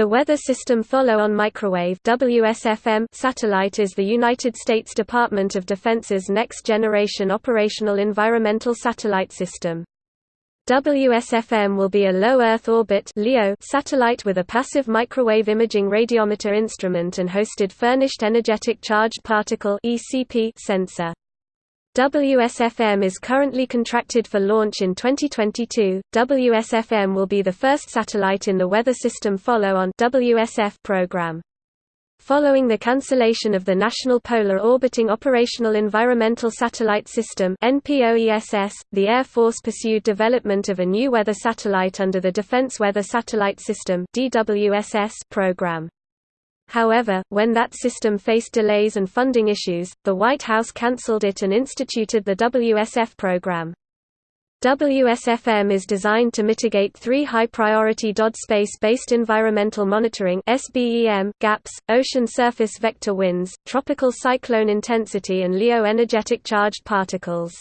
The Weather System Follow-on Microwave WSFM satellite is the United States Department of Defense's next-generation operational environmental satellite system. WSFM will be a low Earth orbit (LEO) satellite with a passive microwave imaging radiometer instrument and hosted furnished energetic charged particle (ECP) sensor. WSFM is currently contracted for launch in 2022. WSFM will be the first satellite in the Weather System Follow-on (WSF) program. Following the cancellation of the National Polar Orbiting Operational Environmental Satellite System (NPOESS), the Air Force pursued development of a new weather satellite under the Defense Weather Satellite System (DWSS) program. However, when that system faced delays and funding issues, the White House cancelled it and instituted the WSF program. WSFM is designed to mitigate three high-priority DOD space-based environmental monitoring gaps, ocean surface vector winds, tropical cyclone intensity and LEO energetic charged particles.